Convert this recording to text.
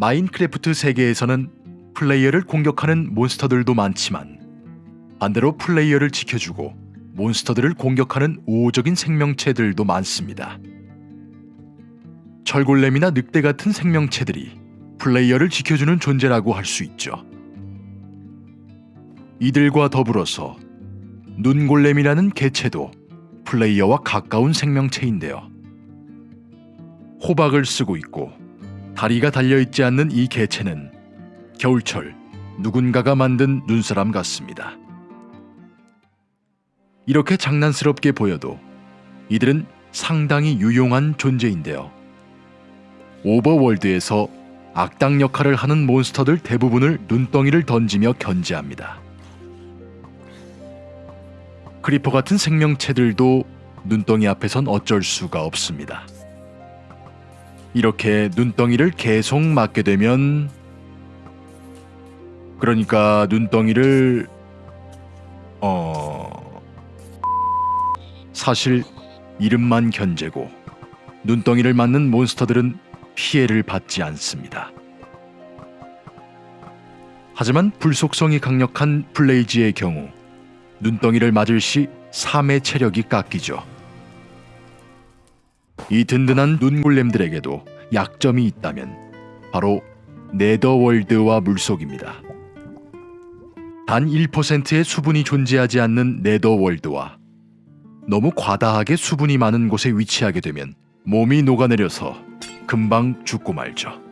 마인크래프트 세계에서는 플레이어를 공격하는 몬스터들도 많지만 반대로 플레이어를 지켜주고 몬스터들을 공격하는 우호적인 생명체들도 많습니다. 철골렘이나 늑대 같은 생명체들이 플레이어를 지켜주는 존재라고 할 수 있죠. 이들과 더불어서 눈골렘이라는 개체도 플레이어와 가까운 생명체인데요. 호박을 쓰고 있고 다리가 달려있지 않는 이 개체는 겨울철 누군가가 만든 눈사람 같습니다. 이렇게 장난스럽게 보여도 이들은 상당히 유용한 존재인데요. Overworld에서 악당 역할을 하는 몬스터들 대부분을 눈덩이를 던지며 견제합니다. creeper 같은 생명체들도 눈덩이 앞에선 어쩔 수가 없습니다. 이렇게 눈덩이를 계속 맞게 되면 그러니까 눈덩이를 어 사실 이름만 견제고 눈덩이를 맞는 몬스터들은 피해를 받지 않습니다. 하지만 불속성이 강력한 블레이즈의 경우 눈덩이를 맞을 시 3의 체력이 깎이죠. 이 든든한 눈골렘들에게도 약점이 있다면 바로 네더월드와 물속입니다. 단 1%의 수분이 존재하지 않는 네더월드와 너무 과다하게 수분이 많은 곳에 위치하게 되면 몸이 녹아내려서 금방 죽고 말죠.